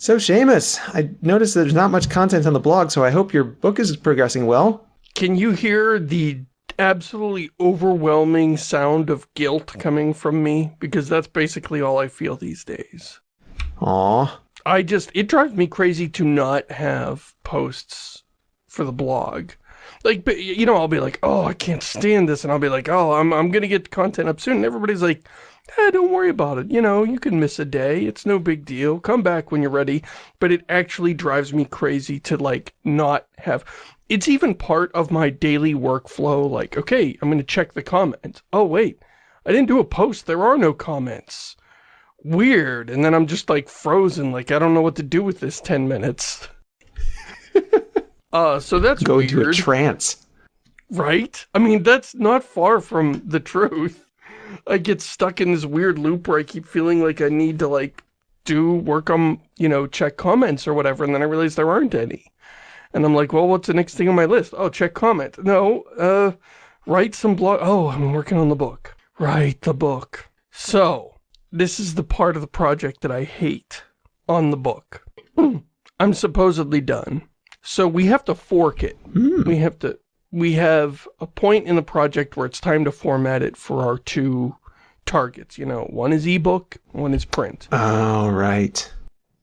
So Shamus, I noticed there's not much content on the blog, so I hope your book is progressing well. Can you hear the absolutely overwhelming sound of guilt coming from me? Because that's basically all I feel these days. Aw. I just, it drives me crazy to not have posts for the blog. Like, you know, I'll be like, oh, I can't stand this. And I'll be like, oh, I'm, I'm going to get content up soon. And everybody's like, eh, don't worry about it. You know, you can miss a day. It's no big deal. Come back when you're ready. But it actually drives me crazy to, like, not have... It's even part of my daily workflow, like, okay, I'm going to check the comments. Oh, wait, I didn't do a post. There are no comments. Weird. And then I'm just, like, frozen. Like, I don't know what to do with this 10 minutes. uh, so that's Go weird. into a trance. Right? I mean, that's not far from the truth. I get stuck in this weird loop where I keep feeling like I need to like do work on, you know, check comments or whatever, and then I realize there aren't any. And I'm like, well, what's the next thing on my list? Oh, check comment. No, uh, write some blog. Oh, I'm working on the book. Write the book. So, this is the part of the project that I hate on the book. I'm supposedly done. So we have to fork it. Mm. We have to we have a point in the project where it's time to format it for our two targets. You know, one is ebook, one is print. Oh, right.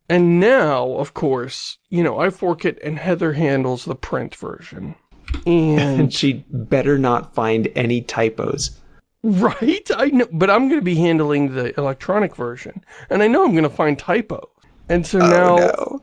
And now, of course, you know, I fork it and Heather handles the print version. And, and she better not find any typos. Right? I know, but I'm going to be handling the electronic version. And I know I'm going to find typos. And so oh, now... No.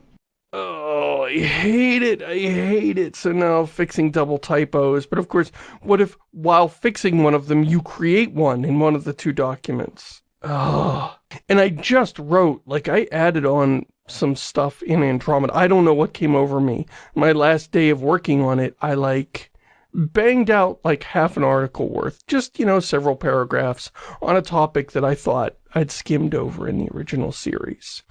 Oh, I hate it. I hate it. So now fixing double typos. But of course, what if while fixing one of them, you create one in one of the two documents? Oh. And I just wrote, like I added on some stuff in Andromeda. I don't know what came over me. My last day of working on it, I like banged out like half an article worth. Just, you know, several paragraphs on a topic that I thought I'd skimmed over in the original series.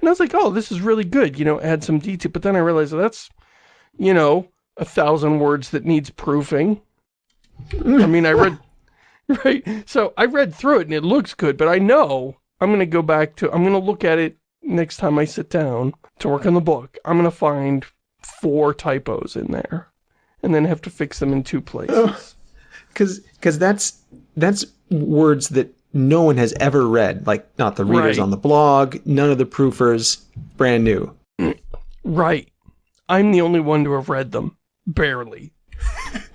And I was like, oh, this is really good, you know, add some detail. But then I realized that's, you know, a thousand words that needs proofing. I mean, I read, right? So I read through it and it looks good, but I know I'm going to go back to, I'm going to look at it next time I sit down to work on the book. I'm going to find four typos in there and then have to fix them in two places. Because because that's that's words that no one has ever read. Like not the readers Right. on the blog, none of the proofers, brand new. Right. I'm the only one to have read them. Barely.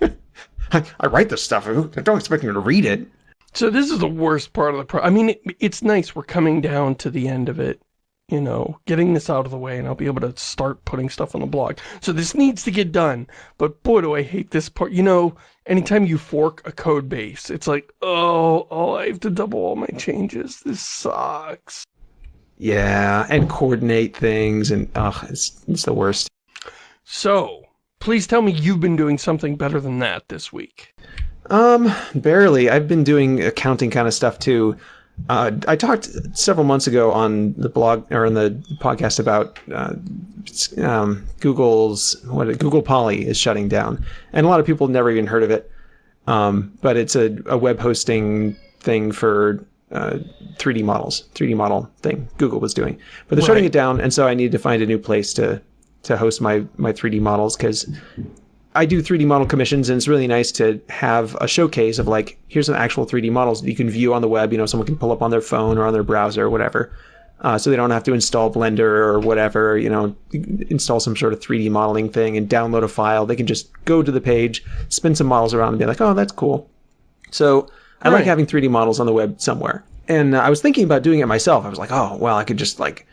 I, I write this stuff. I don't expect me to read it. So this is the worst part of the pro- I mean, it, it's nice we're coming down to the end of it. You know, getting this out of the way and I'll be able to start putting stuff on the blog. So this needs to get done. But boy, do I hate this part. You know, anytime you fork a code base, it's like, oh, oh, I have to double all my changes. This sucks. Yeah, and coordinate things, and ugh, it's it's the worst. So, please tell me you've been doing something better than that this week. Um, barely. I've been doing accounting kind of stuff too. Uh, I talked several months ago on the blog or on the podcast about uh, um, Google's what Google Poly is shutting down, and a lot of people never even heard of it. Um, but it's a, a web hosting thing for uh, 3D models, 3D model thing Google was doing. But they're shutting it down, and so I need to find a new place to to host my my 3D models because I do 3D model commissions, and it's really nice to have a showcase of like, here's some actual 3D models that you can view on the web. You know, someone can pull up on their phone or on their browser or whatever. Uh, so they don't have to install Blender or whatever, you know, install some sort of 3D modeling thing and download a file. They can just go to the page, spin some models around and be like, oh, that's cool. So I like having 3D models on the web somewhere. And uh, I was thinking about doing it myself. I was like, oh, well, I could just like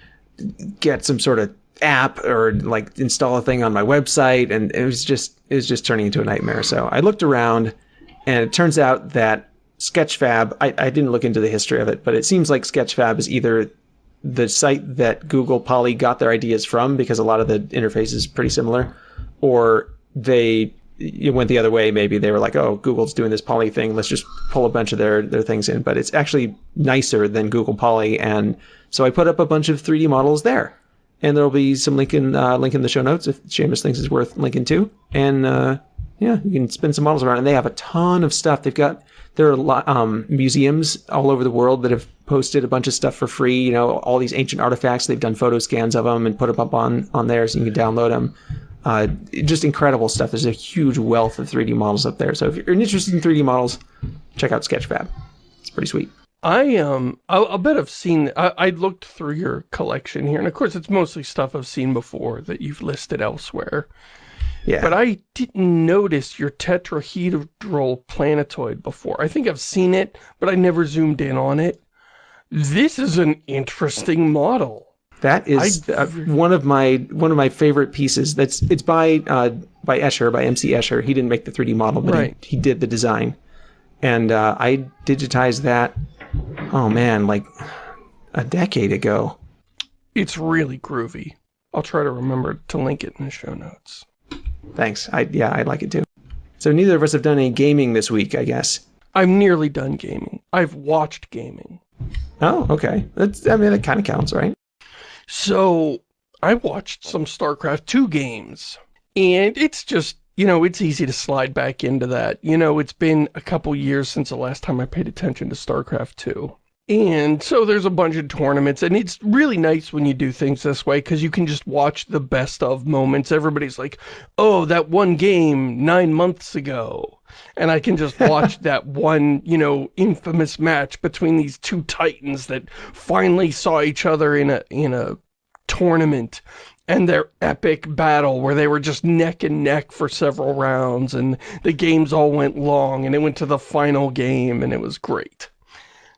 get some sort of app or like install a thing on my website and it was just it was just turning into a nightmare. So i looked around and it turns out that sketchfab I, I didn't look into the history of it but it seems like sketchfab is either the site that google poly got their ideas from because a lot of the interface is pretty similar or they it went the other way. Maybe they were like oh google's doing this poly thing. Let's just pull a bunch of their their things in. But it's actually nicer than google poly and so i put up a bunch of 3d models there and there'll be some link in uh, link in the show notes if Shamus thinks it's worth linking to. And uh, Yeah, you can spin some models around, and they have a ton of stuff. They've got there are lot, um, museums all over the world that have posted a bunch of stuff for free. You know, all these ancient artifacts. They've done photo scans of them and put them up on on there, so you can download them. Uh, just incredible stuff. There's a huge wealth of 3D models up there. So if you're interested in 3D models, check out Sketchfab. It's pretty sweet. I um I'll, I'll bet I've seen I, I looked through your collection here and of course it's mostly stuff I've seen before that you've listed elsewhere Yeah. but I didn't notice your tetrahedral planetoid before I think I've seen it but I never zoomed in on it this is an interesting model That is uh, one of my one of my favorite pieces. That's it's by uh, by Escher by MC Escher. He didn't make the 3D model, but Right. he, he did the design, and uh, I digitized that. Oh man, like a decade ago. it's really groovy I'll try to remember to link it in the show notes Thanks. I yeah, I'd like it too. So neither of us have done any gaming this week, I guess. I'm nearly done gaming I've watched gaming Oh, okay. That's I mean that kind of counts, right? So, I watched some StarCraft 2 games, and it's just, you know, it's easy to slide back into that. You know, it's been a couple years since the last time I paid attention to StarCraft 2. And so there's a bunch of tournaments, and it's really nice when you do things this way, because you can just watch the best of moments. Everybody's like, oh, that one game nine months ago. And I can just watch that one, you know, infamous match between these two titans that finally saw each other in a, in a tournament and their epic battle where they were just neck and neck for several rounds and the games all went long and it went to the final game and it was great.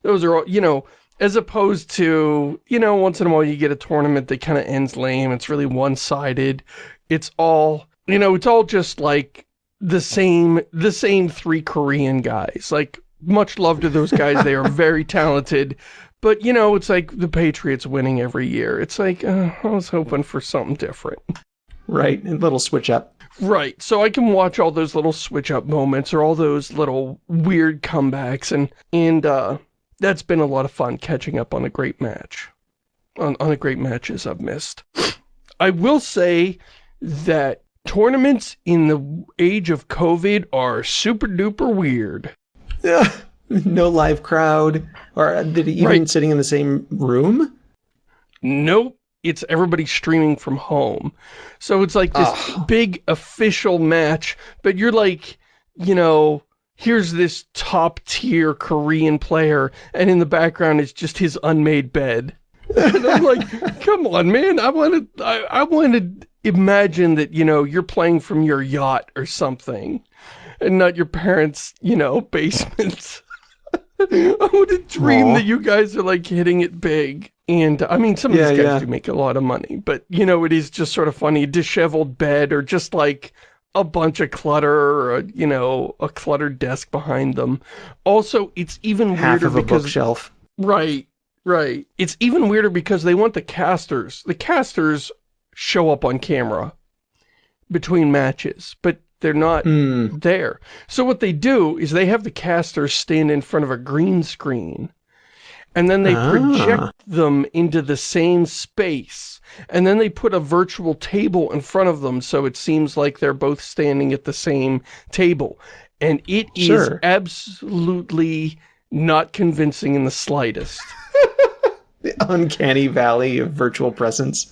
Those are all, you know, as opposed to, you know, once in a while you get a tournament that kind of ends lame. It's really one-sided. It's all, you know, it's all just like the same, the same three Korean guys. Like, much love to those guys. They are very talented. But, you know, it's like the Patriots winning every year. It's like, uh, I was hoping for something different. Right. A little switch up. Right, so I can watch all those little switch-up moments or all those little weird comebacks, and, and uh, that's been a lot of fun catching up on a great match. On, on the great matches I've missed. I will say that tournaments in the age of COVID are super-duper weird. Yeah. No live crowd, or uh, did he even Right. sitting in the same room? Nope. It's everybody streaming from home. So it's like this Ugh. big official match, but you're like, you know, here's this top tier Korean player, and in the background is just his unmade bed. and I'm like, come on, man. I want to, I, I want to imagine that, you know, you're playing from your yacht or something, and not your parents', you know, basement. I would to dream Aw. that you guys are like hitting it big. And I mean, some of Yeah, these guys yeah. do make a lot of money, but you know, it is just sort of funny. Disheveled bed or just like a bunch of clutter or, a, you know, a cluttered desk behind them. Also, it's even Half weirder because... Half of a bookshelf. Right, right. It's even weirder because they want the casters. The casters show up on camera between matches, but they're not Hmm. there. So what they do is they have the casters stand in front of a green screen and then they Ah. project them into the same space and then they put a virtual table in front of them so it seems like they're both standing at the same table. And it is Sure. absolutely not convincing in the slightest. The uncanny valley of virtual presence.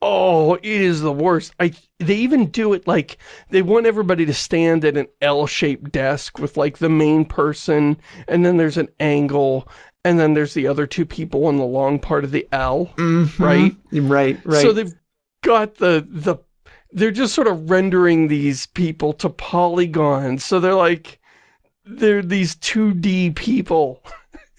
Oh, it is the worst. I they even do it like they want everybody to stand at an L-shaped desk with like the main person and then there's an angle and then there's the other two people on the long part of the L. Mhm. Right? Right, right. So they've got the the they're just sort of rendering these people to polygons. So they're like they're these 2D people.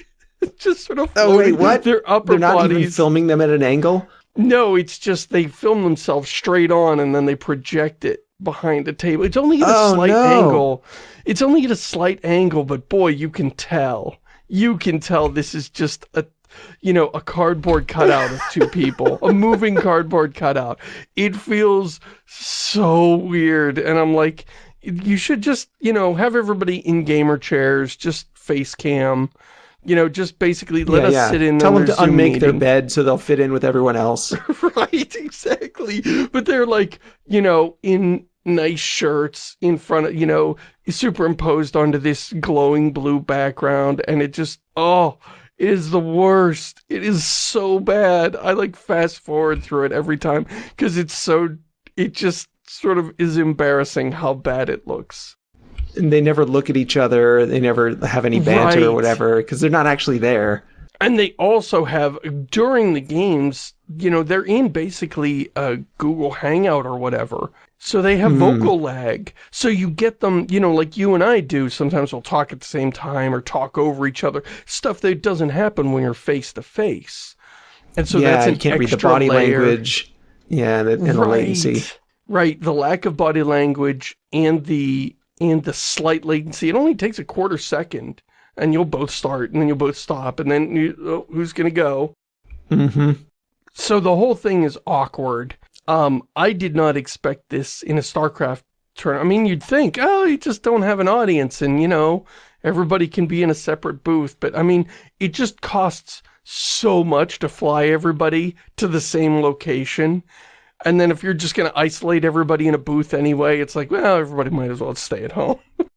just sort of Oh, wait, what? Their upper They're not bodies. even filming them at an angle? No, it's just they film themselves straight on and then they project it behind a table. It's only at a Oh, slight no. angle. It's only at a slight angle, but boy, you can tell. You can tell this is just a, you know, a cardboard cutout of two people. a moving cardboard cutout. It feels so weird. And I'm like, you should just, you know, have everybody in gamer chairs, just face cam. You know, just basically let yeah, us yeah. sit in Tell them to Zoom unmake their bed so they'll fit in with everyone else. right exactly but they're like you know in nice shirts in front of, you know, superimposed onto this glowing blue background, and it just, oh, it is the worst. It is so bad. I like fast forward through it every time because it's so, it just sort of is embarrassing how bad it looks. And they never look at each other. They never have any banter Right. or whatever because they're not actually there. And they also have, during the games, you know, they're in basically a Google Hangout or whatever. So they have Hmm. vocal lag. So you get them, you know, like you and I do. Sometimes we'll talk at the same time or talk over each other. Stuff that doesn't happen when you're face to face. And so yeah, that's an you can't read the body layer. language. Yeah, and the, and the latency. Right, the lack of body language and the and the slight latency. It only takes a quarter second, and you'll both start, and then you'll both stop, and then you, oh, who's gonna go? hmm So the whole thing is awkward. Um, I did not expect this in a StarCraft tournament. I mean, you'd think, oh, you just don't have an audience, and you know, everybody can be in a separate booth. But I mean, it just costs so much to fly everybody to the same location. And then if you're just going to isolate everybody in a booth anyway, it's like, well, everybody might as well stay at home.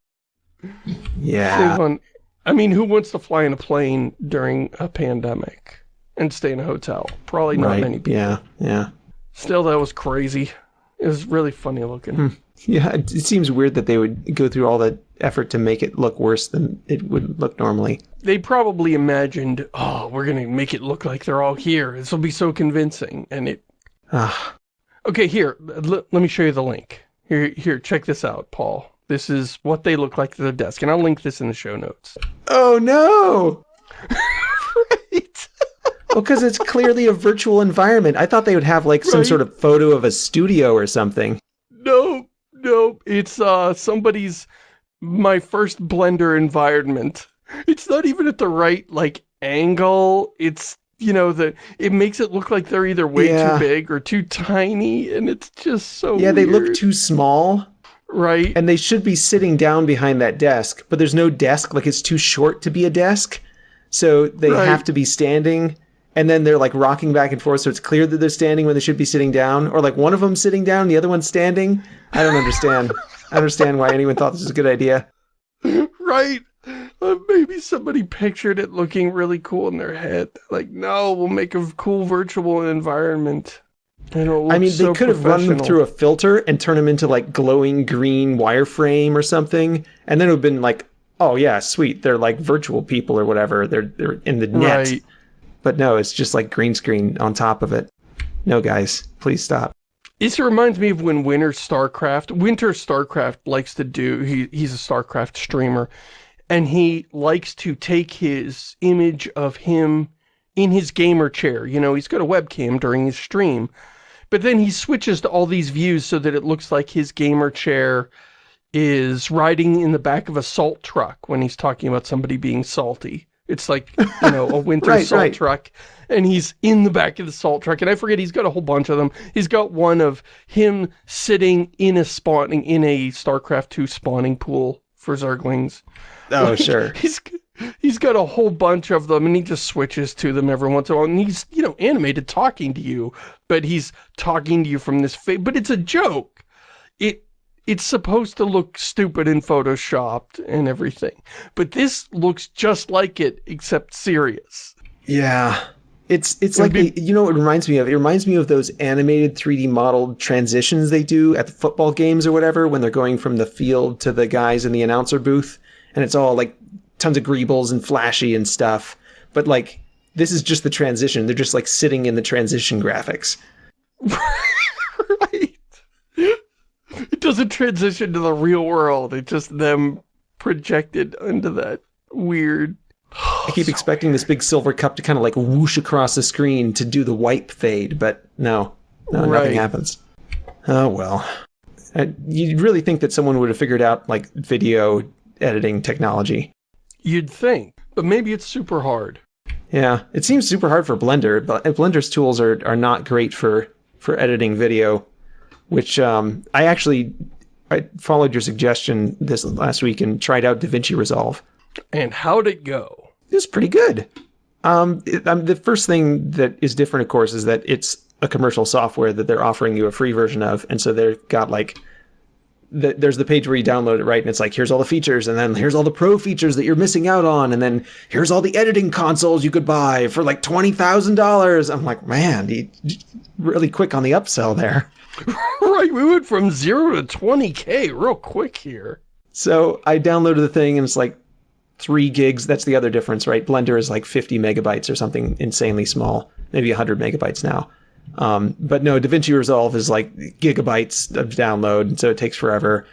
Yeah. On- I mean, who wants to fly in a plane during a pandemic and stay in a hotel? Probably not right. many people. Yeah. Yeah. Still, that was crazy. It was really funny looking. Hmm. Yeah. It, it seems weird that they would go through all that effort to make it look worse than it would look normally. They probably imagined, oh, we're going to make it look like they're all here. This will be so convincing. And it... Ah. Okay, here, let me show you the link. Here, here, check this out, Paul. This is what they look like at their desk. And I'll link this in the show notes. Oh no! right. Well, because it's clearly a virtual environment. I thought they would have like some Right. sort of photo of a studio or something. Nope, nope. It's uh somebody's my first Blender environment. It's not even at the right like angle. It's you know the it makes it look like they're either way Yeah. too big or too tiny, and it's just so Yeah, they look too small, right. and they should be sitting down behind that desk, but there's no desk. Like it's too short to be a desk, so they Right. have to be standing. And then they're like rocking back and forth, so it's clear that they're standing when they should be sitting down, or like one of them sitting down, the other one's standing. I don't understand. I understand why anyone thought this was a good idea. right. Uh, maybe somebody pictured it looking really cool in their head. Like, no, we'll make a cool virtual environment. I mean, they so could have run them through a filter and turn them into like glowing green wireframe or something, and then it would have been like, oh yeah, sweet, they're like virtual people or whatever. They're they're in the net. Right. But no, it's just like green screen on top of it. No, guys, please stop. This reminds me of when Winter StarCraft, Winter StarCraft likes to do, he, he's a StarCraft streamer, and he likes to take his image of him in his gamer chair. You know, he's got a webcam during his stream, but then he switches to all these views so that it looks like his gamer chair is riding in the back of a salt truck when he's talking about somebody being salty. It's like, you know, a winter Right, salt right. truck, and he's in the back of the salt truck, and I forget, he's got a whole bunch of them. He's got one of him sitting in a spawning, in a StarCraft 2 spawning pool for Zerglings. Oh sure. He's he's got a whole bunch of them, and he just switches to them every once in a while, and he's, you know, animated talking to you, but he's talking to you from this but it's a joke. It it's supposed to look stupid and photoshopped and everything. But this looks just like it, except serious. Yeah. It's it's It'd like you know what it reminds me of? It reminds me of those animated 3D modeled transitions they do at the football games or whatever when they're going from the field to the guys in the announcer booth and it's all like tons of greebles and flashy and stuff. But like this is just the transition. They're just like sitting in the transition graphics. right. It doesn't transition to the real world. It's just them projected into that weird... I keep expecting this big silver cup to kind of like whoosh across the screen to do the wipe fade, but no, no, Right. nothing happens. Oh well. Uh, you'd really think that someone would have figured out like video editing technology. You'd think, but maybe it's super hard. Yeah, it seems super hard for Blender, but Blender's tools are, are not great for for editing video. Which um, I actually I followed your suggestion this last week and tried out DaVinci Resolve. And how'd it go? It was pretty good. Um, it, um, the first thing that is different, of course, is that it's a commercial software that they're offering you a free version of, and so they've got like the, there's the page where you download it, right? And it's like, here's all the features, and then here's all the pro features that you're missing out on, and then here's all the editing consoles you could buy for like twenty thousand dollars. I'm like, man, he really quick on the upsell there. right, we went from zero to 20k real quick here. So I downloaded the thing, and it's like three gigs. That's the other difference, right? Blender is like 50 megabytes or something insanely small, maybe 100 megabytes now. Um, but no, DaVinci Resolve is like gigabytes of download, and so it takes forever.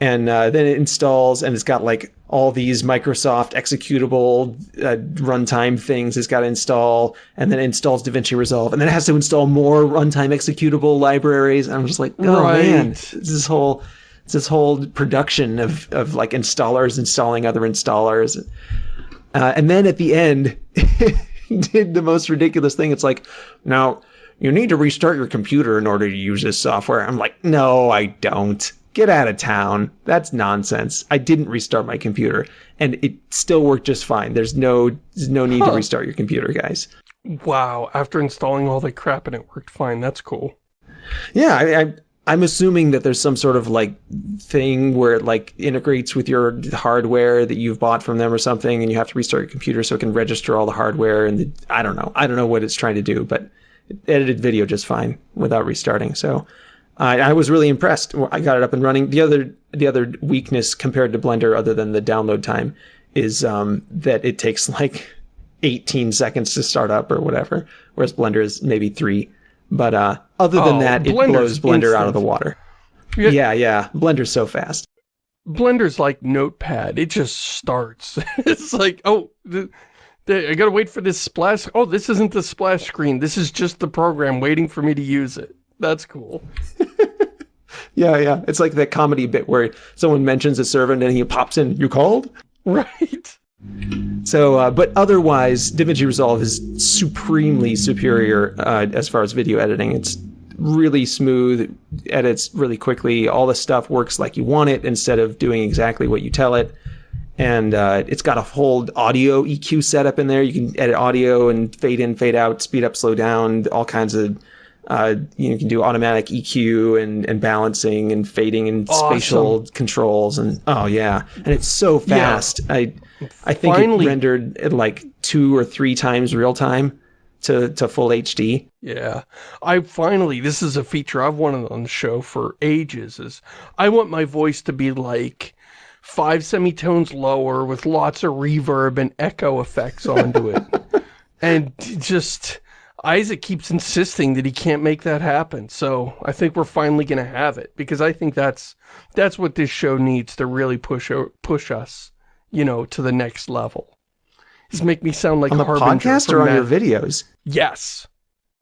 And uh, then it installs, and it's got like all these Microsoft executable uh, runtime things it's got to install, and then it installs DaVinci Resolve, and then it has to install more runtime executable libraries. And I'm just like, oh Right. man, this whole it's this whole production of of like installers installing other installers. Uh, and then at the end, did the most ridiculous thing. It's like, now you need to restart your computer in order to use this software. I'm like, no, I don't. Get out of town. That's nonsense. I didn't restart my computer, and it still worked just fine. There's no there's no need to restart your computer, guys. Wow, after installing all that crap and it worked fine, that's cool. Yeah, I, I, I'm assuming that there's some sort of like thing where it like integrates with your hardware that you've bought from them or something, and you have to restart your computer so it can register all the hardware. And the, I don't know, I don't know what it's trying to do, but it edited video just fine without restarting. So I, I was really impressed. I got it up and running. The other the other weakness compared to Blender, other than the download time, is um, that it takes like 18 seconds to start up or whatever, whereas Blender is maybe three. But uh, other than Oh, that, it blows Blender out of the water. Yeah. Yeah, yeah. Blender's so fast. Blender's like Notepad. It just starts. it's like, oh, the, the, I gotta wait for this splash. Oh, this isn't the splash screen. This is just the program waiting for me to use it. That's cool. Yeah, yeah. It's like that comedy bit where someone mentions a servant and he pops in, "You called?" Right. So, uh, but otherwise, DaVinci Resolve is supremely superior uh, as far as video editing. It's really smooth, edits really quickly. All the stuff works like you want it instead of doing exactly what you tell it. And uh, it's got a whole audio EQ setup in there. You can edit audio and fade in, fade out, speed up, slow down, all kinds of. Uh, you, know, you can do automatic EQ and, and balancing and fading and spatial controls and oh yeah, and it's so fast. I I think Finally- it rendered at like two or three times real time to to full HD. Yeah. I finally, this is a feature I've wanted on the show for ages, is I want my voice to be like five semitones lower with lots of reverb and echo effects onto it. and just, Isaac keeps insisting that he can't make that happen. So I think we're finally going to have it because I think that's, that's what this show needs to really push, push us, you know, to the next level. Is make me sound like On the Harbinger podcast or on your videos? Yes.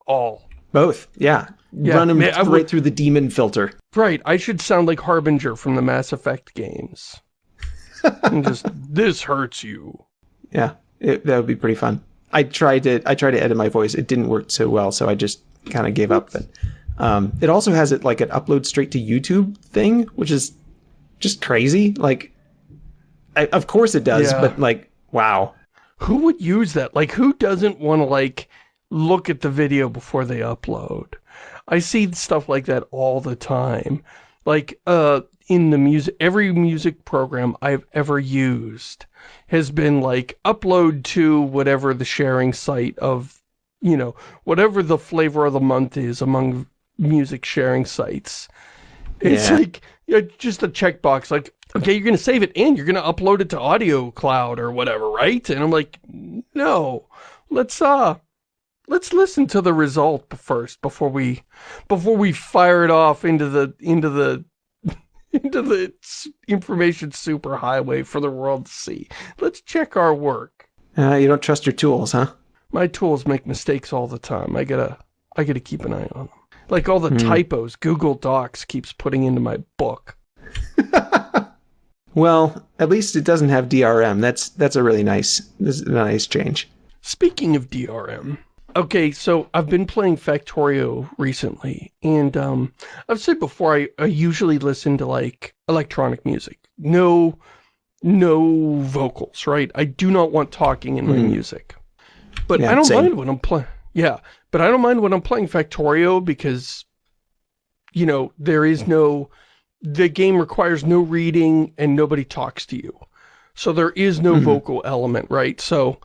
All. Both. Yeah. Yeah, Run them man, right would- through the demon filter. Right, I should sound like Harbinger from the Mass Effect games. and just, this hurts you. Yeah. It, that would be pretty fun. I tried to I tried to edit my voice. It didn't work so well, so I just kind of gave up. But um, it also has it like an upload straight to YouTube thing, which is just crazy. Like, I, of course it does, Yeah. but like, wow. Who would use that? Like, who doesn't want to, like, look at the video before they upload? I see stuff like that all the time. Like, uh, in the music, every music program I've ever used has been like, upload to whatever the sharing site of, you know, whatever the flavor of the month is among music sharing sites. It's Yeah. like, yeah, just a checkbox, like, okay, you're going to save it and you're going to upload it to Audio Cloud or whatever, right? And I'm like, no, let's, uh, let's listen to the result first before we, before we fire it off into the, into the, into the information superhighway for the world to see. Let's check our work. Uh, you don't trust your tools, huh? My tools make mistakes all the time. I gotta, I gotta keep an eye on them. Like all the Hmm. typos Google Docs keeps putting into my book. Well, at least it doesn't have DRM. That's that's a really nice this is a nice change. Speaking of DRM, okay, so I've been playing Factorio recently, and um, I've said before I, I usually listen to like electronic music. No, no vocals, right? I do not want talking in my Mhm. music. But Yeah, I don't same. mind when I'm playing. Yeah, but I don't mind when I'm playing Factorio because, you know, there is no the game requires no reading and nobody talks to you. So there is no mm -hmm. vocal element, right? So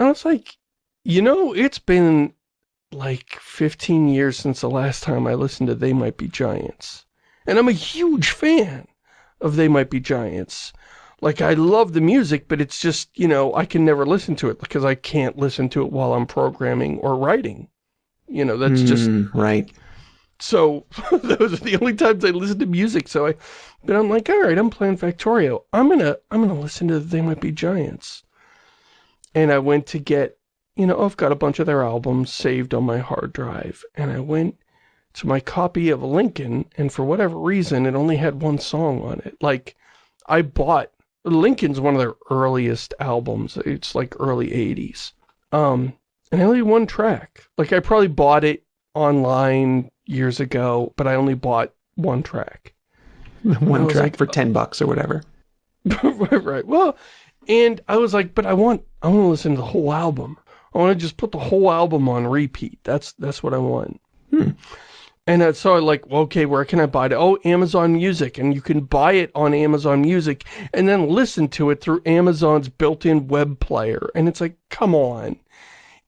I was like, you know, it's been like 15 years since the last time I listened to They Might Be Giants. And I'm a huge fan of They Might Be Giants. Like, I love the music, but it's just, you know, I can never listen to it because I can't listen to it while I'm programming or writing. You know, that's mm, just... Right. So, those are the only times I listen to music, so I... But I'm like, alright, I'm playing Factorio. I'm gonna, I'm gonna listen to They Might Be Giants. And I went to get, you know, I've got a bunch of their albums saved on my hard drive. And I went to my copy of Lincoln, and for whatever reason, it only had one song on it. Like, I bought Lincoln's one of their earliest albums. It's like early 80s. Um, and only one track. Like, I probably bought it online years ago, but I only bought one track. one track like, for 10 bucks or whatever. right, right. Well, and I was like, but I want, I want to listen to the whole album. I want to just put the whole album on repeat. That's, that's what I want. Hmm. And so I like, well, okay, where can I buy it? Oh, Amazon Music. And you can buy it on Amazon Music and then listen to it through Amazon's built-in web player. And it's like, come on.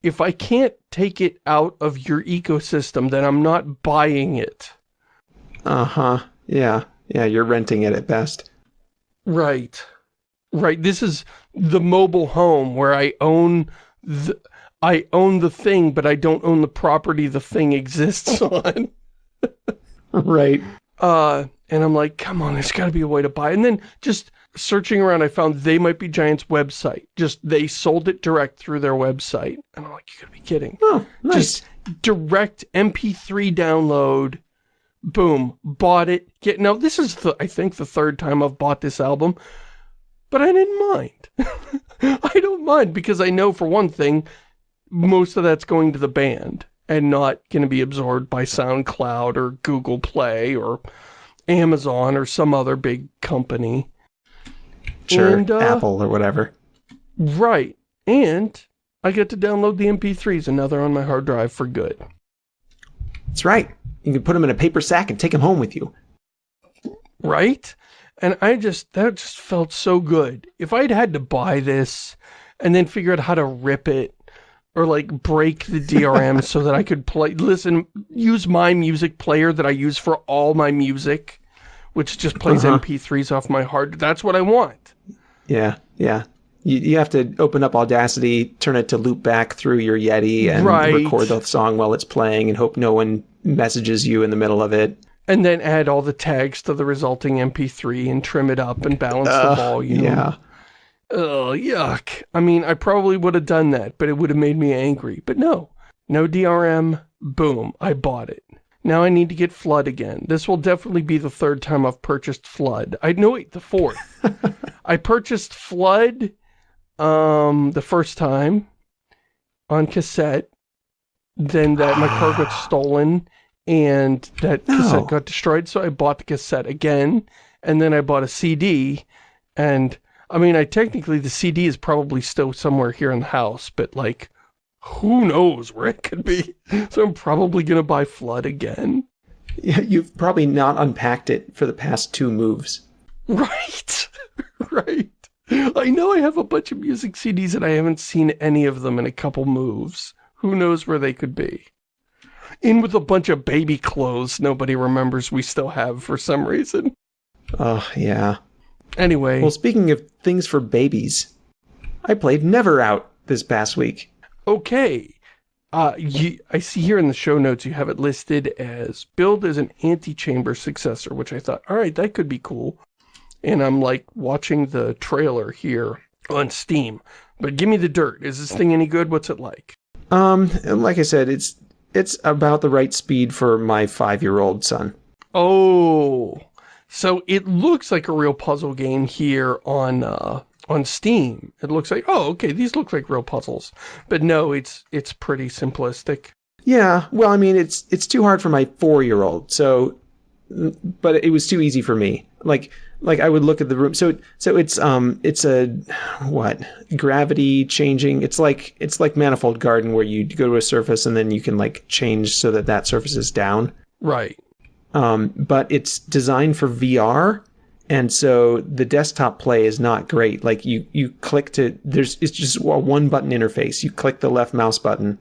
If I can't take it out of your ecosystem, then I'm not buying it. Uh-huh. Yeah. Yeah, you're renting it at best. Right. Right. This is the mobile home where I own the... I own the thing, but I don't own the property the thing exists on. right. Uh, and I'm like, come on, there's got to be a way to buy. And then just searching around, I found They Might Be Giants website. Just, they sold it direct through their website. And I'm like, you gotta be kidding. Oh, nice. Just direct MP3 download. Boom. Bought it. Get Now, this is, the, I think, the third time I've bought this album. But I didn't mind. I don't mind because I know, for one thing, most of that's going to the band and not going to be absorbed by SoundCloud or Google Play or Amazon or some other big company. Sure, and, uh, Apple or whatever. Right. And I get to download the MP3s and now they're on my hard drive for good. That's right. You can put them in a paper sack and take them home with you. Right? And I just, that just felt so good. If I'd had to buy this and then figure out how to rip it or like break the DRM so that I could play, listen, use my music player that I use for all my music, which just plays uh -huh. MP3s off my hard. That's what I want. Yeah, yeah. You, you have to open up Audacity, turn it to loop back through your Yeti and right. record the song while it's playing and hope no one messages you in the middle of it. And then add all the tags to the resulting MP3 and trim it up and balance uh, the volume. Yeah. Oh, yuck. I mean, I probably would have done that, but it would have made me angry. But no, no DRM, boom, I bought it. Now I need to get Flood again. This will definitely be the third time I've purchased Flood. I know wait, the fourth. I purchased Flood um, the first time on cassette. Then that my car got stolen and that no. cassette got destroyed. So I bought the cassette again. And then I bought a CD and I mean, I technically, the CD is probably still somewhere here in the house, but like, who knows where it could be. So I'm probably going to buy Flood again. Yeah, you've probably not unpacked it for the past two moves. Right, right. I know I have a bunch of music CDs and I haven't seen any of them in a couple moves. Who knows where they could be. In with a bunch of baby clothes nobody remembers we still have for some reason. Oh, yeah. Anyway. Well, speaking of things for babies, I played Never Out this past week. Okay. Uh, you, I see here in the show notes you have it listed as build as an Antichamber successor, which I thought, all right, that could be cool. And I'm like watching the trailer here on Steam. But give me the dirt. Is this thing any good? What's it like? Um, like I said, it's it's about the right speed for my five-year-old son. Oh, so it looks like a real puzzle game here on uh, on Steam. It looks like, oh, okay, these look like real puzzles. But no, it's it's pretty simplistic. Yeah, well, I mean, it's it's too hard for my four-year-old. So, but it was too easy for me. Like like I would look at the room. So so it's um it's a what gravity changing. It's like it's like Manifold Garden where you go to a surface and then you can like change so that that surface is down. Right um, but it's designed for VR, and so the desktop play is not great. Like you you click to there's it's just a one button interface. You click the left mouse button,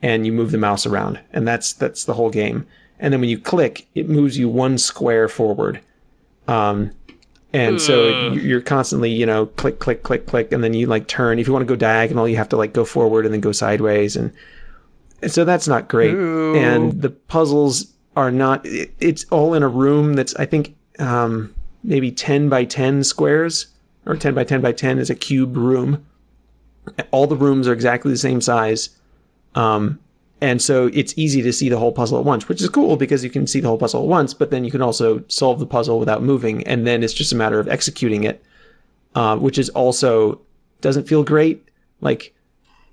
and you move the mouse around, and that's that's the whole game. And then when you click, it moves you one square forward. Um, and so you're constantly, you know, click, click, click, click, and then you like turn. If you want to go diagonal, you have to like go forward and then go sideways, and, and so that's not great. Ooh. And the puzzles are not. It, it's all in a room that's I think um, maybe ten by ten squares, or ten by ten by ten is a cube room. All the rooms are exactly the same size. Um, and so it's easy to see the whole puzzle at once, which is cool because you can see the whole puzzle at once, but then you can also solve the puzzle without moving. And then it's just a matter of executing it, uh, which is also doesn't feel great. Like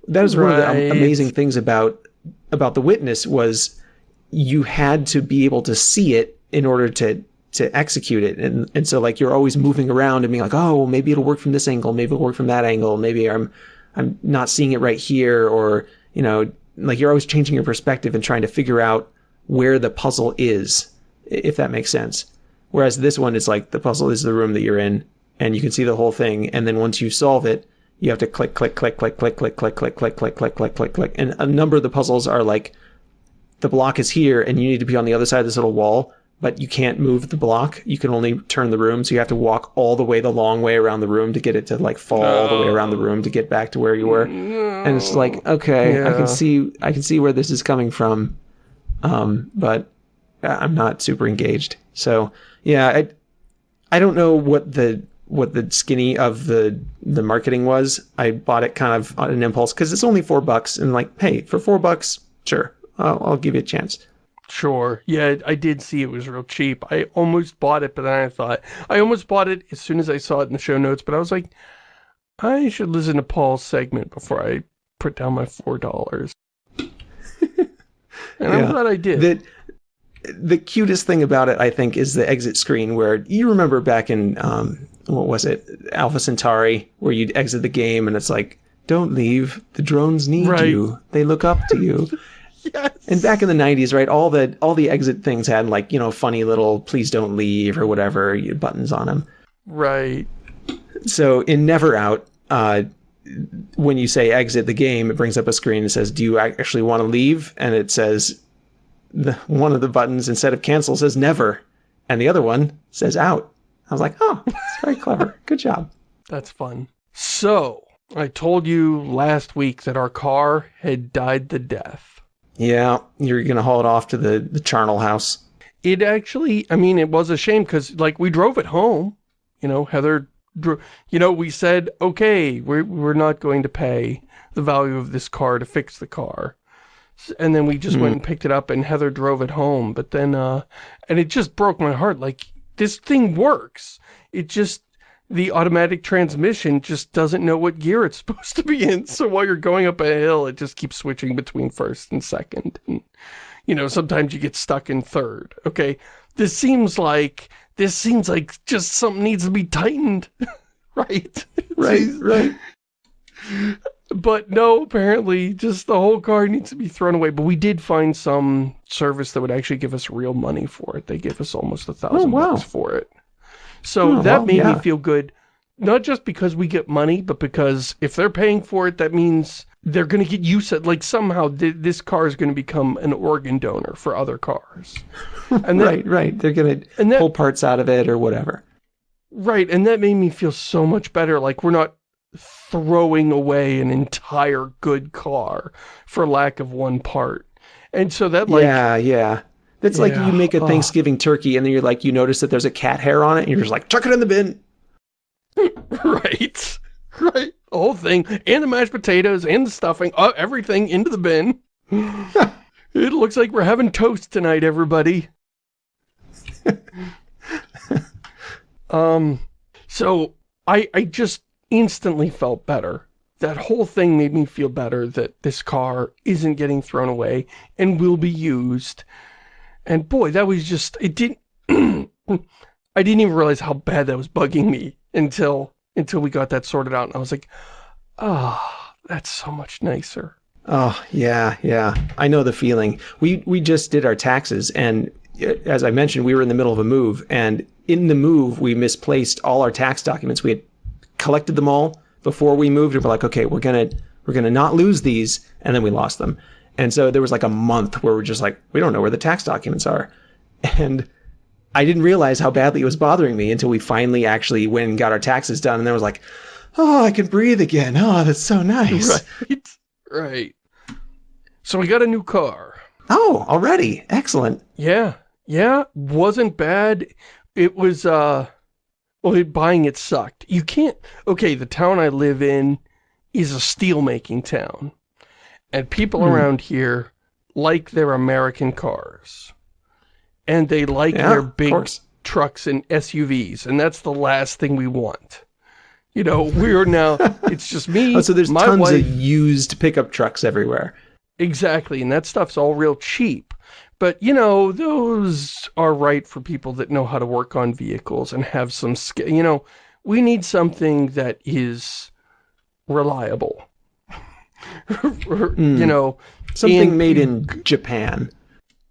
that was one of the amazing things about about the witness was you had to be able to see it in order to to execute it and and so like you're always moving around and being like oh well, maybe it'll work from this angle maybe it'll work from that angle maybe i'm i'm not seeing it right here or you know like you're always changing your perspective and trying to figure out where the puzzle is if that makes sense whereas this one is like the puzzle is the room that you're in and you can see the whole thing and then once you solve it you have to click click click click click click click click click click click click click click and a number of the puzzles are like the block is here and you need to be on the other side of this little wall but you can't move the block. You can only turn the room so you have to walk all the way the long way around the room to get it to like fall all the way around the room to get back to where you were. And it's like okay i can see i can see where this is coming from um but i'm not super engaged. So yeah i i don't know what the what the skinny of the the marketing was. I bought it kind of on an impulse because it's only four bucks and like hey for four bucks sure i'll, I'll give you a chance Sure. Yeah, I did see it was real cheap. I almost bought it, but then I thought, I almost bought it as soon as I saw it in the show notes, but I was like, I should listen to Paul's segment before I put down my $4. and I'm glad I did. the the cutest thing about it, I think, is the exit screen where you remember back in um, what was it, Alpha Centauri, where you'd exit the game and it's like, "Don't leave. The drones need Right. you. They look up to you." yes. and back in the '90s, right, all the all the exit things had like you know funny little "Please don't leave" or whatever buttons on them. right. So in Never Out, uh, when you say exit the game, it brings up a screen that says, "Do you actually want to leave?" And it says, the one of the buttons instead of cancel says never, and the other one says out. I was like, "Oh, that's very clever. Good job." That's fun. So, I told you last week that our car had died the death. Yeah, you're gonna haul it off to the the charnel house. It actually, I mean, it was a shame because, like, we drove it home. You know, Heather, you know, we said, okay, we're, we're not going to pay the value of this car to fix the car. And then we just went and picked it up and Heather drove it home. But then, uh, and it just broke my heart. Like, this thing works. It just, the automatic transmission just doesn't know what gear it's supposed to be in. So while you're going up a hill, it just keeps switching between first and second. And, you know, sometimes you get stuck in third. Okay. This seems like, this seems like just something needs to be tightened. right? Right, right. But no, apparently just the whole car needs to be thrown away. But we did find some service that would actually give us real money for it. They gave us almost a thousand oh, wow. bucks for it. So Oh, that well, made yeah. me feel good. Not just because we get money, but because if they're paying for it, that means they're going to get use of, like somehow th this car is going to become an organ donor for other cars. And that, right, right. They're And that- pull parts out of it or whatever. Right, and that made me feel so much better. Like we're not throwing away an entire good car for lack of one part. And so that like yeah, yeah. That's like you make a oh. Thanksgiving turkey and then you're like you notice that there's a cat hair on it and you're just like chuck it in the bin. right. Right. The whole thing and the mashed potatoes and the stuffing, uh, everything into the bin. it looks like we're having toast tonight, everybody. um so I I just instantly felt better. That whole thing made me feel better that this car isn't getting thrown away and will be used. And boy, that was just it didn't I didn't even realize how bad that was bugging me until until we got that sorted out and I was like, "Ah, that's so much nicer." Oh, yeah, yeah. I know the feeling. We we just did our taxes and as I mentioned, we were in the middle of a move, and in the move, we misplaced all our tax documents. We had collected them all before we moved, and we're like, okay, we're gonna we're gonna not lose these, and then we lost them. And so there was like a month where we're just like, we don't know where the tax documents are, and I didn't realize how badly it was bothering me until we finally actually went and got our taxes done, and then I was like, oh, I can breathe again. Oh, that's so nice. Right, right. So we got a new car. Oh, already. Excellent. Yeah, yeah, wasn't bad. It was, uh, well, it, buying it sucked. You can't, okay, the town I live in is a steel-making town. And people Hmm. around here like their American cars. And they like Yeah, their big trucks and SUVs. And that's the last thing we want. You know, we're now, it's just me, Oh, so there's my tons wife, of used pickup trucks everywhere. Exactly, and that stuff's all real cheap. But, you know, those are right for people that know how to work on vehicles and have some skill. You know, we need something that is reliable. You know, Something And- made in Japan.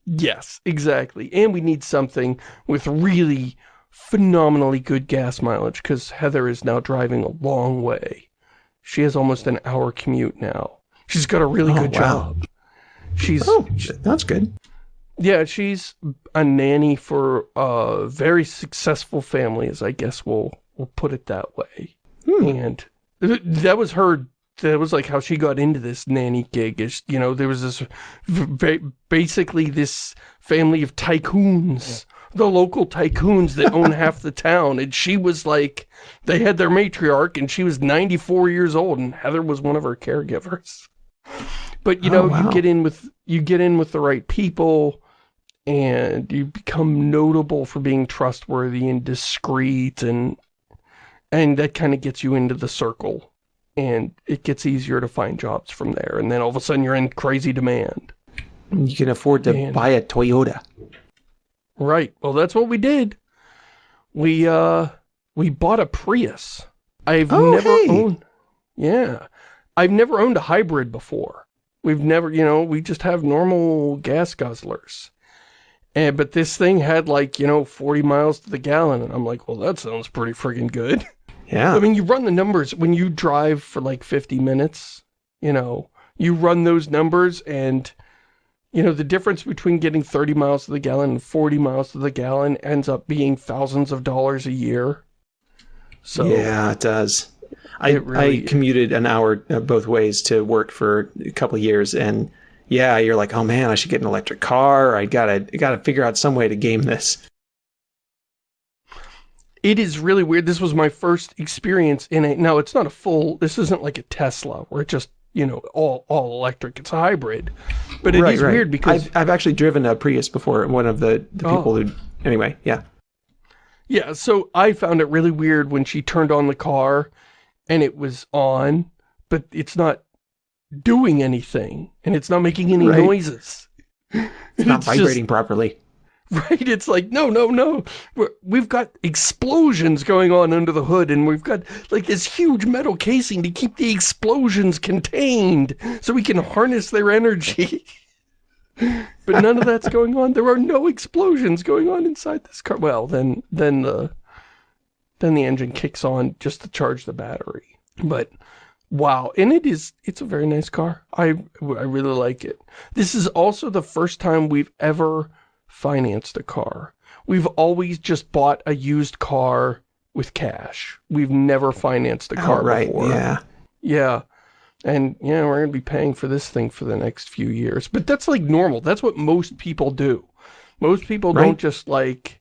yes, exactly. And we need something with really phenomenally good gas mileage because Heather is now driving a long way. She has almost an hour commute now. She's got a really Oh, good wow. job. She's Oh, that's good. Yeah, she's a nanny for a very successful family, as I guess we'll we'll put it that way. Hmm. And th- that was her. That was like how she got into this nanny gig. Is you know there was this basically this family of tycoons, the local tycoons that own half the town, and she was like they had their matriarch, and she was 94 years old, and Heather was one of her caregivers. But you Oh, know, wow. you get in with you get in with the right people and you become notable for being trustworthy and discreet and and that kind of gets you into the circle and it gets easier to find jobs from there and then all of a sudden you're in crazy demand. You can afford to Man. buy a Toyota. right. Well that's what we did. We uh we bought a Prius. I've Oh, never hey. owned yeah. I've never owned a hybrid before. We've never you know we just have normal gas guzzlers. And but this thing had like you know 40 miles to the gallon and I'm like well that sounds pretty friggin' good Yeah. I mean, you run the numbers when you drive for like 50 minutes, you know, you run those numbers and, you know, the difference between getting 30 miles to the gallon and 40 miles to the gallon ends up being thousands of dollars a year. So, yeah, it does. I, It really- I commuted an hour uh, both ways to work for a couple of years, and yeah, you're like, oh man, I should get an electric car. I gotta I gotta figure out some way to game this. It is really weird. This was my first experience in a, now it's not a full, this isn't like a Tesla where it just, you know, all, all electric. It's a hybrid. But it is weird because I've, I've actually driven a Prius before. One of the, the Oh. people who, anyway, yeah. Yeah, so I found it really weird when she turned on the car and it was on, but it's not doing anything and it's not making any Right. noises. It's not vibrating properly. right? It's like, no, no, no. We're, we've got explosions going on under the hood and we've got like this huge metal casing to keep the explosions contained so we can harness their energy. but none of that's going on. There are no explosions going on inside this car. Well, then, then the, then the engine kicks on just to charge the battery. But wow, and it is, it's a very nice car. I, I really like it. This is also the first time we've ever financed a car. We've always just bought a used car with cash. We've never financed a oh, car Oh, right. before. Yeah. Yeah. And yeah, we're going to be paying for this thing for the next few years. But that's like normal. That's what most people do. Most people Right. don't just like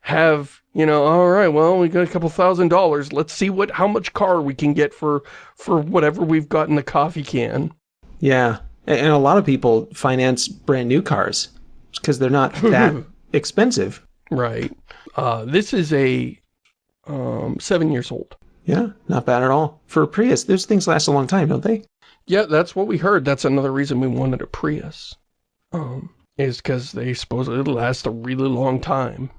have, you know, all right, well, we got a couple thousand dollars. Let's see what how much car we can get for for whatever we've got in the coffee can. Yeah. And, and a lot of people finance brand new cars because they're not that expensive. Right. Uh this is a um 7 years old. Yeah. Not bad at all. For a Prius, those things last a long time, don't they? Yeah, that's what we heard. That's another reason we wanted a Prius. Um, is because they supposedly last a really long time.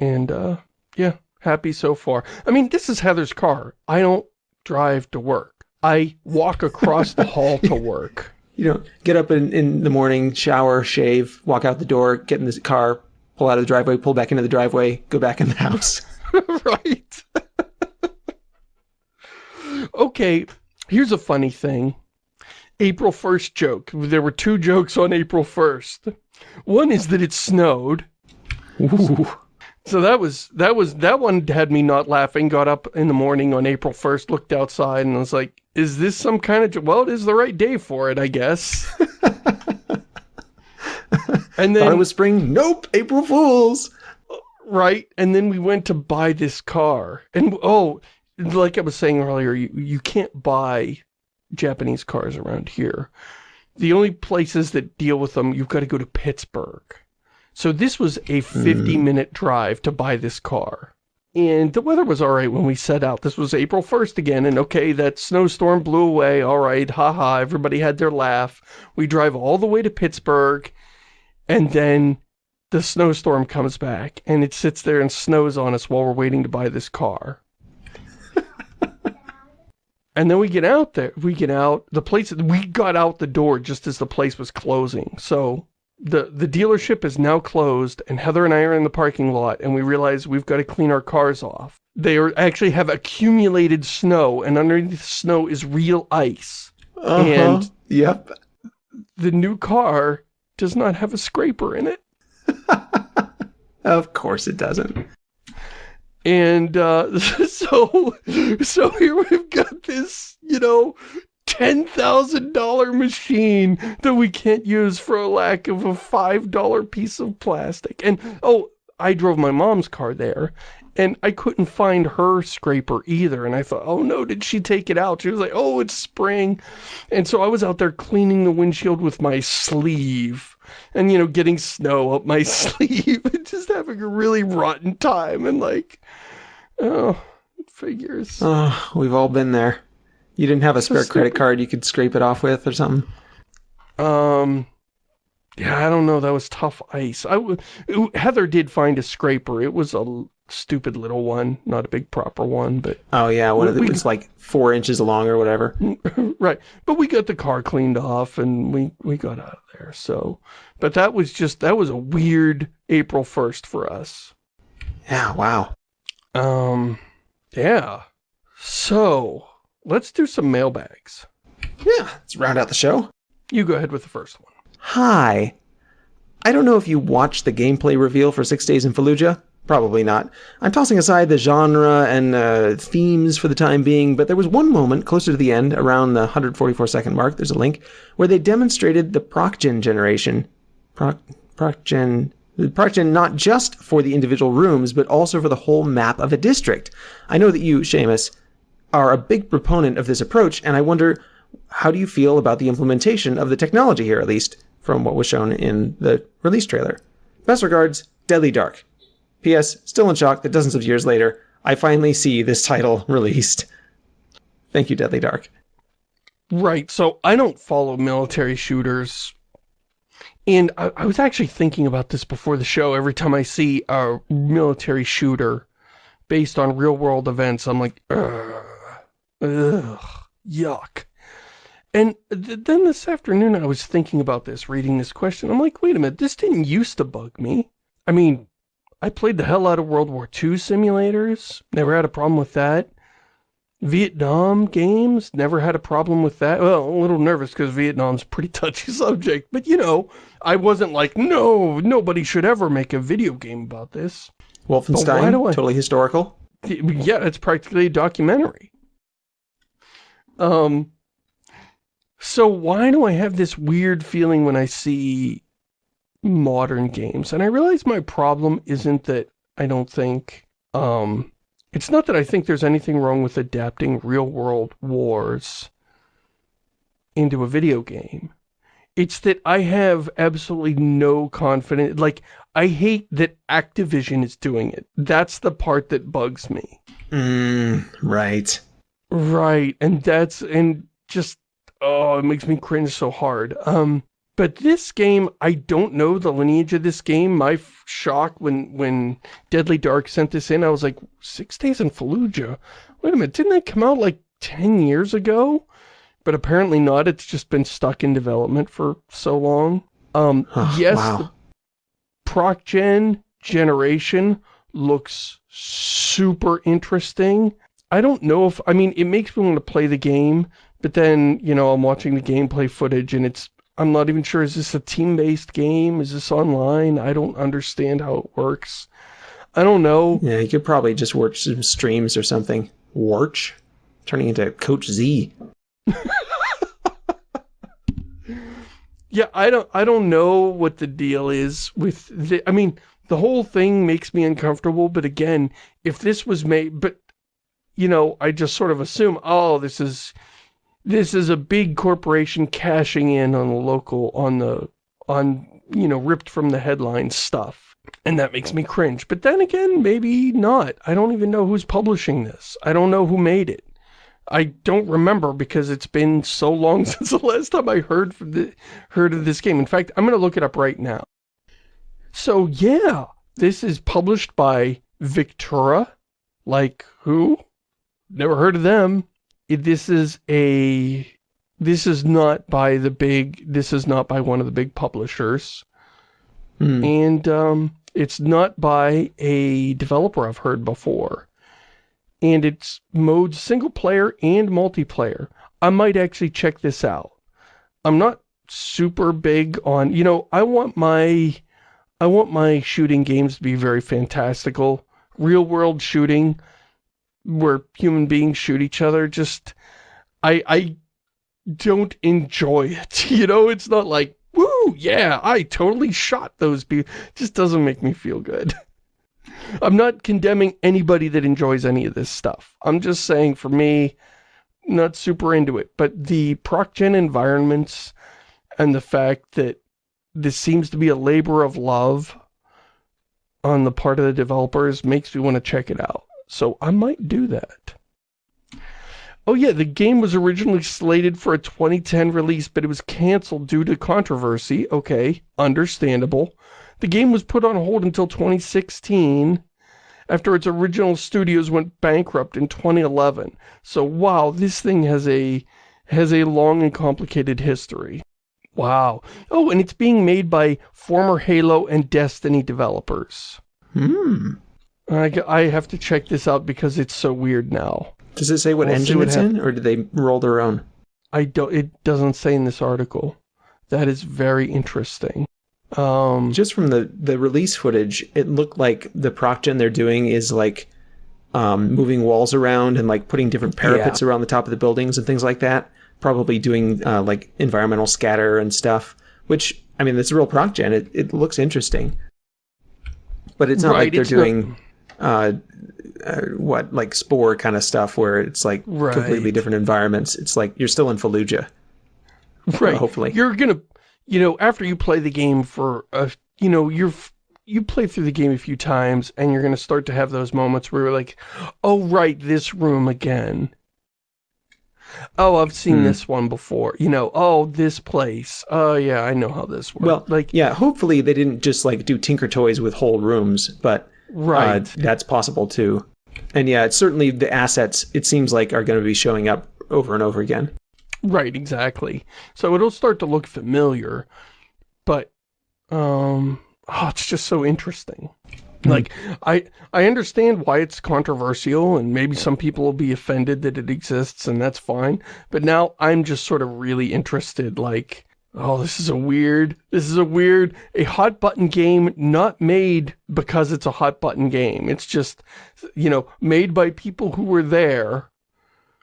And, uh, yeah, happy so far. I mean, this is Heather's car. I don't drive to work. I walk across the hall to work. You know, get up in, in the morning, shower, shave, walk out the door, get in the car, pull out of the driveway, pull back into the driveway, go back in the house. right. okay, here's a funny thing. April 1st joke. There were two jokes on April 1st. One is that it snowed. Ooh. So that was, that was, that one had me not laughing, got up in the morning on April 1st, looked outside and was like, is this some kind of, well, it is the right day for it, I guess. and then, Thought it was spring. Nope, April Fools. right, and then we went to buy this car. And, oh, like I was saying earlier, you, you can't buy Japanese cars around here. The only places that deal with them, you've got to go to Pittsburgh. So this was a 50-minute mm. drive to buy this car. And the weather was all right when we set out. This was April 1st again, and okay, that snowstorm blew away. All right, haha, everybody had their laugh. We drive all the way to Pittsburgh, and then the snowstorm comes back, and it sits there and snows on us while we're waiting to buy this car. And then we get out there, we get out, the place, we got out the door just as the place was closing. So the, the dealership is now closed and Heather and I are in the parking lot and we realize we've got to clean our cars off. They are, actually have accumulated snow and underneath the snow is real ice. Uh-huh. And- Yep. The new car does not have a scraper in it. Of course it doesn't. And uh, so, so here we've got this, you know, $10,000 machine that we can't use for a lack of a $5 piece of plastic. And, oh, I drove my mom's car there, and I couldn't find her scraper either. And I thought, oh no, did she take it out? She was like, oh, it's spring. And so I was out there cleaning the windshield with my sleeve and, you know, getting snow up my sleeve and just having a really rotten time. And like, oh, figures. Oh, we've all been there. You didn't have a spare credit card you could scrape it off with or something? Um, yeah, I don't know. That was tough ice. I w Heather did find a scraper. It was a stupid little one, not a big proper one, but Oh yeah, one of We- it was like four inches long or whatever. right. But we got the car cleaned off and we we got out of there. So, but that was just that was a weird April 1st for us. Yeah, wow. Um, yeah. So, let's do some mailbags. Yeah, let's round out the show. You go ahead with the first one. Hi. I don't know if you watched the gameplay reveal for Six Days in Fallujah. Probably not. I'm tossing aside the genre and uh, themes for the time being, but there was one moment closer to the end, around the 144 second mark, there's a link, where they demonstrated the ProcGen generation. Proc, ProcGen. ProcGen not just for the individual rooms, but also for the whole map of a district. I know that you, Shamus, are a big proponent of this approach, and I wonder how do you feel about the implementation of the technology here, at least from what was shown in the release trailer? Best regards, Deadly Dark. P.S. Still in shock that dozens of years later, I finally see this title released. Thank you, Deadly Dark. Right, so I don't follow military shooters. And I, I was actually thinking about this before the show. Every time I see a military shooter based on real-world events, I'm like, ugh, ugh, yuck. And th then this afternoon I was thinking about this, reading this question. I'm like, wait a minute, this didn't used to bug me. I mean, I played the hell out of World War II simulators. Never had a problem with that. Vietnam games, never had a problem with that. Well, a little nervous because Vietnam's a pretty touchy subject. But, you know, I wasn't like, no, nobody should ever make a video game about this. Wolfenstein, I- totally historical. Yeah, it's practically a documentary. Um, so why do I have this weird feeling when I see modern games? And I realize my problem isn't that I don't think, um, it's not that I think there's anything wrong with adapting real-world wars into a video game. It's that I have absolutely no confidence, like, I hate that Activision is doing it. That's the part that bugs me. Mm, right. Right, and that's, and just, oh, it makes me cringe so hard. Um, but this game, I don't know the lineage of this game. My f- shock when, when Deadly Dark sent this in, I was like, Six Days in Fallujah? Wait a minute, didn't that come out like 10 years ago? But apparently not, it's just been stuck in development for so long. Um, Oh, yes, wow. the Proc Gen generation looks super interesting. I don't know if, I mean, it makes me want to play the game, but then, you know, I'm watching the gameplay footage and it's, I'm not even sure, is this a team-based game? Is this online? I don't understand how it works. I don't know. Yeah, you could probably just watch some streams or something. Warch? Turning into Coach Z. yeah, I don't I don't know what the deal is with the I mean, the whole thing makes me uncomfortable, but again, if this was made but you know, I just sort of assume, oh, this is this is a big corporation cashing in on the local on the on you know, ripped from the headlines stuff. And that makes me cringe. But then again, maybe not. I don't even know who's publishing this. I don't know who made it. I don't remember because it's been so long since the last time I heard from the heard of this game. In fact, I'm going to look it up right now. So yeah, this is published by Victura. Like who? Never heard of them. This is a this is not by the big this is not by one of the big publishers. Hmm. And um it's not by a developer I've heard before and it's mode single player and multiplayer. I might actually check this out. I'm not super big on, you know, I want my, I want my shooting games to be very fantastical. Real world shooting, where human beings shoot each other, just, I, I don't enjoy it. You know, it's not like, woo, yeah, I totally shot those people. Just doesn't make me feel good. I'm not condemning anybody that enjoys any of this stuff. I'm just saying, for me, not super into it. But the ProcGen environments and the fact that this seems to be a labor of love on the part of the developers makes me want to check it out. So I might do that. Oh yeah, the game was originally slated for a 2010 release, but it was canceled due to controversy. Okay, understandable. The game was put on hold until 2016 after its original studios went bankrupt in 2011. So wow, this thing has a has a long and complicated history. Wow. Oh, and it's being made by former Halo and Destiny developers. Hmm. I, I have to check this out because it's so weird now. Does it say what We'll engine what it's in, or did they roll their own? I don't, it doesn't say in this article. That is very interesting. Um, Just from the, the release footage, it looked like the ProcGen they're doing is like um, moving walls around and like putting different parapets around the top of the buildings and things like that. Probably doing uh, like environmental scatter and stuff, which, I mean, it's a real ProcGen. It, it looks interesting. But it's not Right, like they're it's not- doing, uh, uh, what, like Spore kind of stuff where it's like completely different environments. It's like you're still in Fallujah. right. hopefully. You're gonna, you know, after you play the game for, a, you know, you're, you play through the game a few times and you're gonna start to have those moments where you're like, oh right, this room again. Oh, I've seen Hmm. this one before. You know, oh, this place. Oh yeah, I know how this works. Well, like, yeah, hopefully they didn't just like do Tinker Toys with whole rooms, but right. uh, that's possible too. And yeah, it's certainly the assets, it seems like, are going to be showing up over and over again. Right, exactly. So it'll start to look familiar, but um oh, it's just so interesting. Like I I understand why it's controversial and maybe some people will be offended that it exists and that's fine, but now I'm just sort of really interested like oh, this is a weird this is a weird a hot button game not made because it's a hot button game. It's just you know, made by people who were there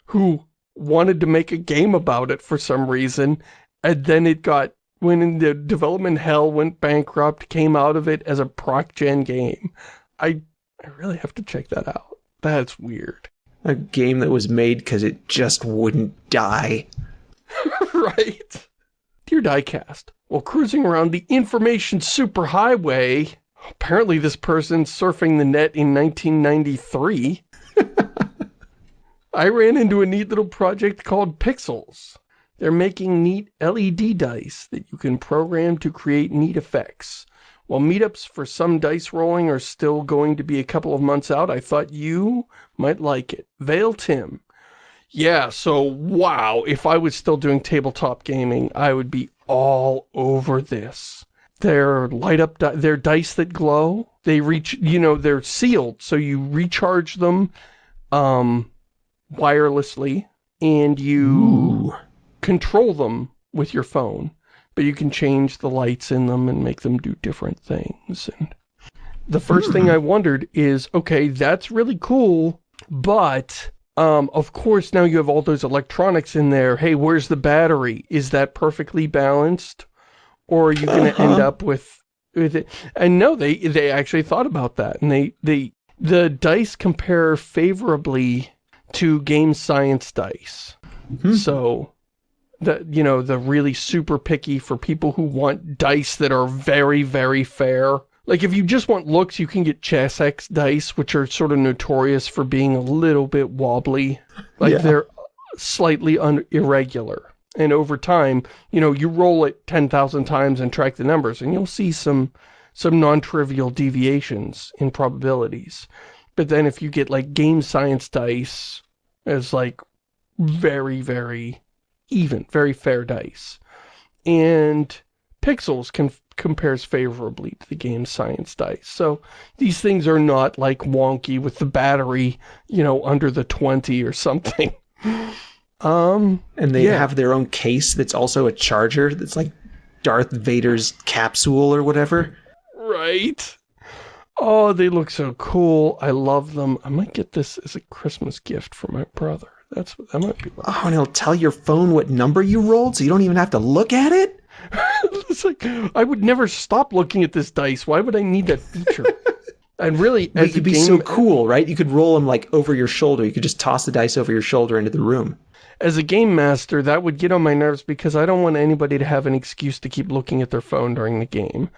who wanted to make a game about it for some reason, and then it got, when in the development hell went bankrupt, came out of it as a proc gen game. I, I really have to check that out. That's weird. A game that was made because it just wouldn't die. right? Dear Diecast, while cruising around the information superhighway, apparently this person surfing the net in 1993, I ran into a neat little project called Pixels. They're making neat LED dice that you can program to create neat effects. While meetups for some dice rolling are still going to be a couple of months out, I thought you might like it. Vale Tim. Yeah, so wow, if I was still doing tabletop gaming, I would be all over this. They're light up, they're dice that glow. They reach, you know, they're sealed, so you recharge them um, wirelessly, and you Ooh. control them with your phone. But you can change the lights in them and make them do different things. And the first thing I wondered is, okay, that's really cool, but um, of course now you have all those electronics in there. Hey, where's the battery? Is that perfectly balanced? Or are you going to Uh-huh. end up with, with it? And no, they, they actually thought about that. And they, they, the dice compare favorably to GameScience dice. Hmm. So, the, you know, the really super picky for people who want dice that are very, very fair. Like, if you just want looks, you can get Chessex dice, which are sort of notorious for being a little bit wobbly. Like, Yeah. they're slightly un irregular. And over time, you know, you roll it 10,000 times and track the numbers, and you'll see some some non-trivial deviations in probabilities. But then if you get, like, GameScience dice as, like, very, very even, very fair dice. And Pixels can, compares favorably to the GameScience dice. So these things are not, like, wonky with the battery, you know, under the 20 or something. um, And they Yeah. have their own case that's also a charger that's like Darth Vader's capsule or whatever. Right? Oh, they look so cool. I love them. I might get this as a Christmas gift for my brother. That's what that might be. What, Oh, and it'll tell your phone what number you rolled so you don't even have to look at it? it's like I would never stop looking at this dice. Why would I need that feature? and really, It as could be game, so cool, right? You could roll them like over your shoulder. You could just toss the dice over your shoulder into the room. as a game master, that would get on my nerves because I don't want anybody to have an excuse to keep looking at their phone during the game.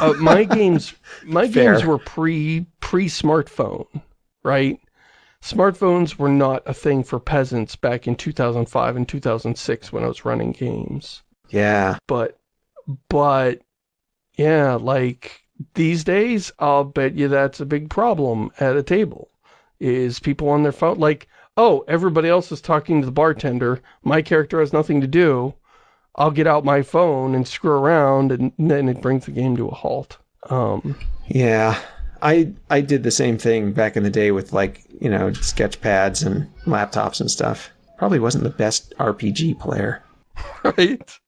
Uh, my games, my Fair. games were pre pre smartphone, right? Smartphones were not a thing for peasants back in 2005 and 2006 when I was running games. Yeah. But, but, yeah, like these days, I'll bet you that's a big problem at a table. Is people on their phone like, oh, everybody else is talking to the bartender. My character has nothing to do. I'll get out my phone and screw around, and then it brings the game to a halt. Um, Yeah. I I did the same thing back in the day with like, you know, sketch pads and laptops and stuff. Probably wasn't the best RPG player. right?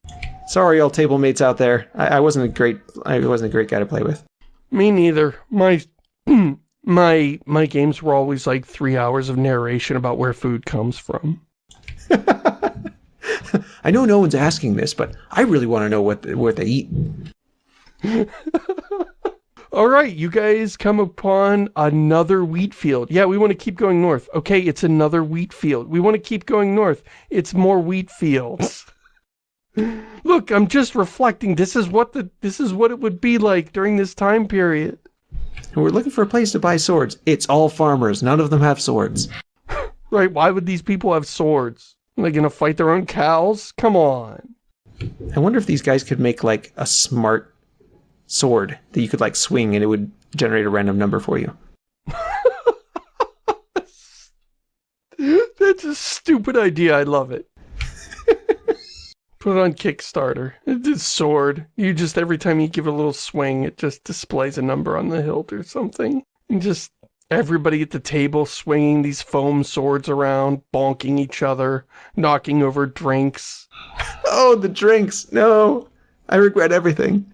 Sorry, all table mates out there. I, I wasn't a great I wasn't a great guy to play with. Me neither. My my my games were always like three hours of narration about where food comes from. I know no one's asking this, but I really want to know what what they eat. All right, you guys come upon another wheat field. Yeah, we want to keep going north. Okay, it's another wheat field. We want to keep going north. It's more wheat fields. Look, I'm just reflecting. This is what the this is what it would be like during this time period. And we're looking for a place to buy swords. It's all farmers. None of them have swords. Right? Why would these people have swords? Are they gonna fight their own cows? Come on. I wonder if these guys could make like a smart sword that you could like swing and it would generate a random number for you. That's a stupid idea. I love it. Put it on Kickstarter. It's a sword. You just, every time you give it a little swing, it just displays a number on the hilt or something. And just everybody at the table swinging these foam swords around, bonking each other, knocking over drinks. Oh, the drinks. No. I regret everything.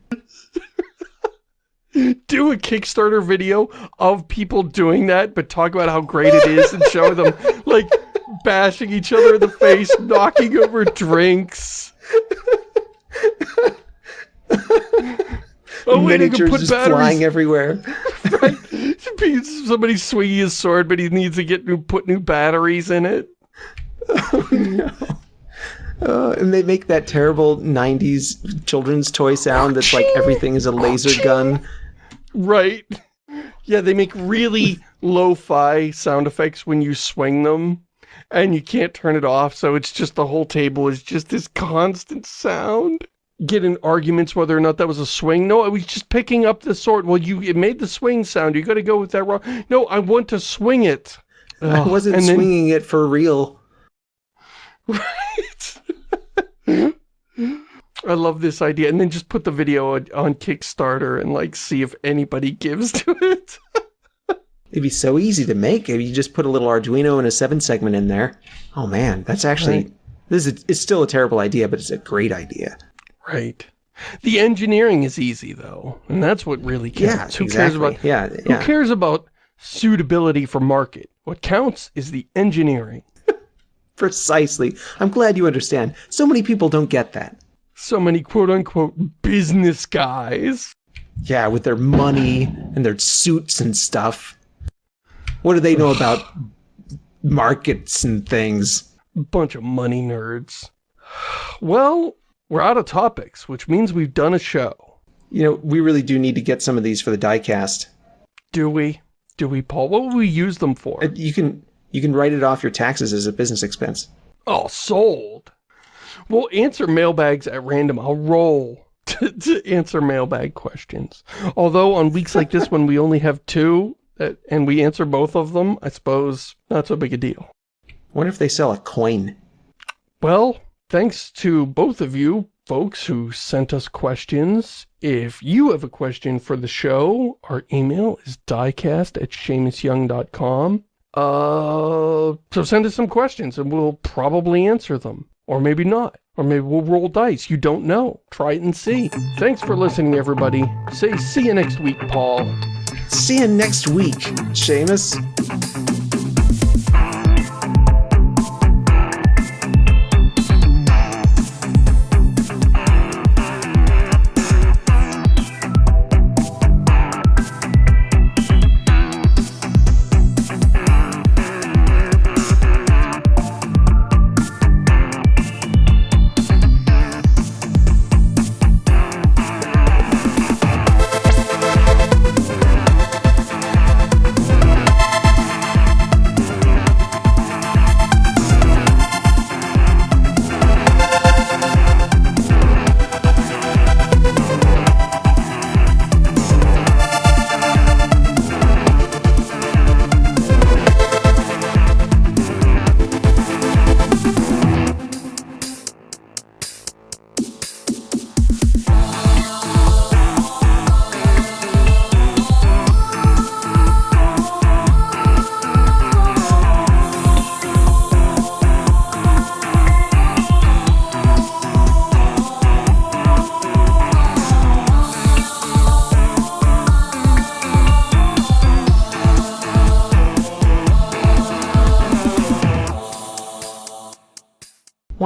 Do a Kickstarter video of people doing that, but talk about how great it is and show them, like, bashing each other in the face, knocking over drinks. Oh, wait, I can Miniatures put just batteries. flying everywhere. right? Somebody's swinging his sword, but he needs to get new, put new batteries in it. Oh Uh, and they make that terrible 90s children's toy sound that's like everything is a laser gun. Right. Yeah, they make really lo-fi sound effects when you swing them, and you can't turn it off, so it's just the whole table is just this constant sound. Getting arguments whether or not that was a swing. No, I was just picking up the sword. Well, you it made the swing sound. You got to go with that wrong. No, I want to swing it. I wasn't and then- swinging it for real. Right. I love this idea. And then just put the video on, on Kickstarter and like see if anybody gives to it. It'd be so easy to make if you just put a little Arduino and a 7 segment in there. Oh man, that's actually... Right. This is it's still a terrible idea, but it's a great idea. right. The engineering is easy though. And that's what really Yeah, counts. Who exactly. cares about yeah, Who cares about suitability for market? What counts is the engineering. Precisely. I'm glad you understand. So many people don't get that. So many quote-unquote business guys. Yeah, with their money and their suits and stuff. What do they know about markets and things? Bunch of money nerds. Well, we're out of topics, which means we've done a show. You know, we really do need to get some of these for the diecast. Do we? Do we, Paul? What would we use them for? Uh, You can you can write it off your taxes as a business expense. Oh, sold. We'll answer mailbags at random. I'll roll to, to answer mailbag questions. Although on weeks like this when we only have two and we answer both of them, I suppose not so big a deal. Wonder if they sell a coin. Well, thanks to both of you folks who sent us questions. If you have a question for the show, our email is diecast at ShamusYoung.com. Uh, so send us some questions and we'll probably answer them. Or maybe not. Or maybe we'll roll dice. You don't know. Try it and see. Thanks for listening, everybody. Say see you next week, Paul. See you next week, Shamus.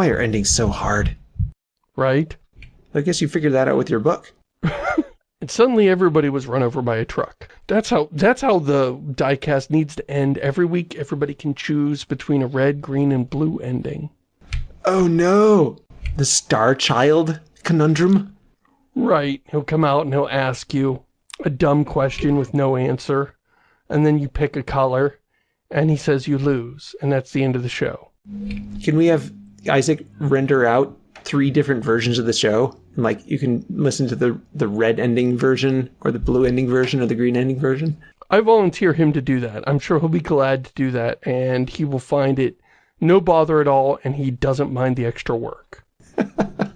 Why are endings so hard? Right? I guess you figured that out with your book. And suddenly everybody was run over by a truck. That's how that's how the diecast needs to end. Every week everybody can choose between a red, green, and blue ending. Oh no! The Star Child conundrum? Right. He'll come out and he'll ask you a dumb question with no answer. And then you pick a color. And he says you lose. And that's the end of the show. Can we have Isaac render out three different versions of the show? And like you can listen to the the red ending version or the blue ending version or the green ending version? I volunteer him to do that. I'm sure he'll be glad to do that. And he will find it no bother at all. And he doesn't mind the extra work.